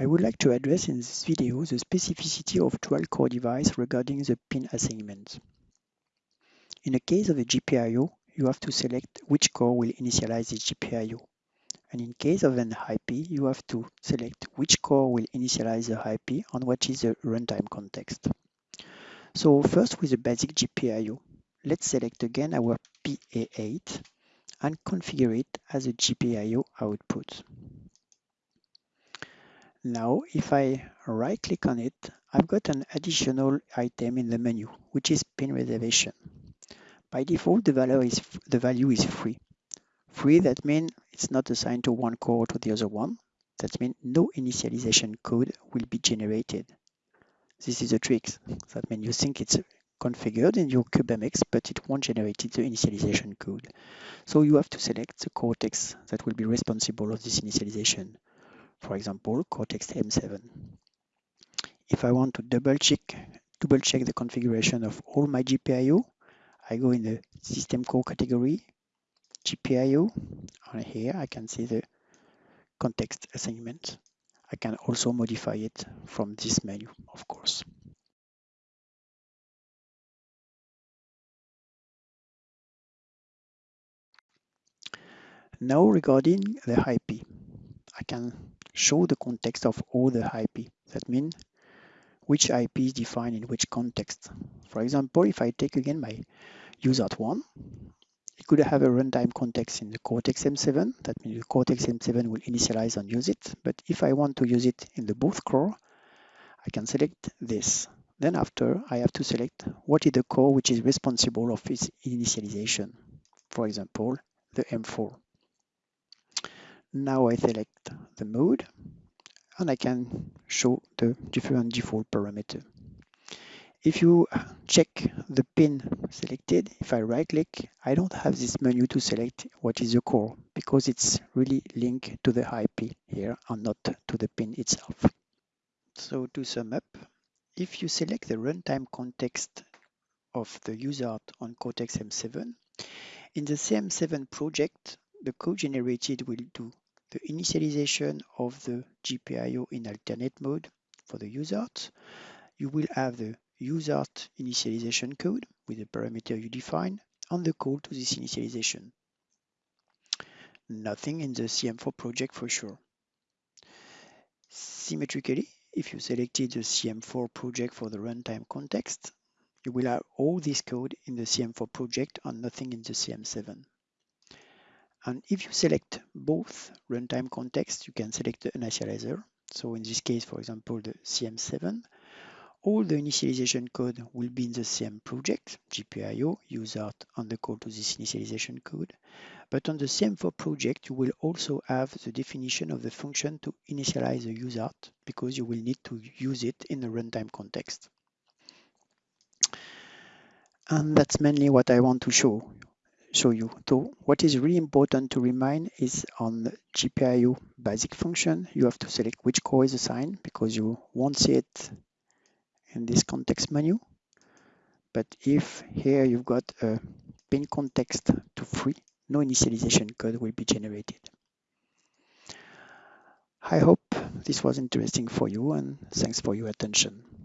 I would like to address in this video the specificity of dual core device regarding the pin assignment. In the case of a GPIO, you have to select which core will initialize the GPIO. And in case of an IP, you have to select which core will initialize the IP and what is the runtime context. So first with the basic GPIO, let's select again our PA8 and configure it as a GPIO output. Now, if I right click on it, I've got an additional item in the menu, which is pin reservation. By default, the value is, the value is free. Free, that means it's not assigned to one core or to the other one. That means no initialization code will be generated. This is a trick. That means you think it's configured in your CubeMX, but it won't generate the initialization code. So you have to select the cortex that will be responsible of this initialization for example, Cortex-M7. If I want to double check, double check the configuration of all my GPIO, I go in the system core category, GPIO, and here I can see the context assignment. I can also modify it from this menu, of course. Now regarding the IP, I can show the context of all the IP. That means which IP is defined in which context. For example, if I take again my USART1, it could have a runtime context in the Cortex-M7. That means the Cortex-M7 will initialize and use it. But if I want to use it in the both core, I can select this. Then after, I have to select what is the core which is responsible of its initialization. For example, the M4. Now I select the mode and I can show the different default parameter. If you check the pin selected, if I right click, I don't have this menu to select what is the core because it's really linked to the IP here and not to the pin itself. So to sum up, if you select the runtime context of the USART on Cortex-M7, in the CM7 project, the code generated will do the initialization of the GPIO in alternate mode for the USART. You will have the USART initialization code with the parameter you define and the call to this initialization. Nothing in the CM4 project for sure. Symmetrically, if you selected the CM4 project for the runtime context, you will have all this code in the CM4 project and nothing in the CM7. And if you select both runtime context, you can select the initializer. So in this case, for example, the CM7, all the initialization code will be in the same project, GPIO, USART, and the call to this initialization code. But on the CM4 project, you will also have the definition of the function to initialize the USART because you will need to use it in the runtime context. And that's mainly what I want to show show you. So what is really important to remind is on the GPIO basic function, you have to select which core is assigned because you won't see it in this context menu. But if here you've got a pin context to free, no initialization code will be generated. I hope this was interesting for you and thanks for your attention.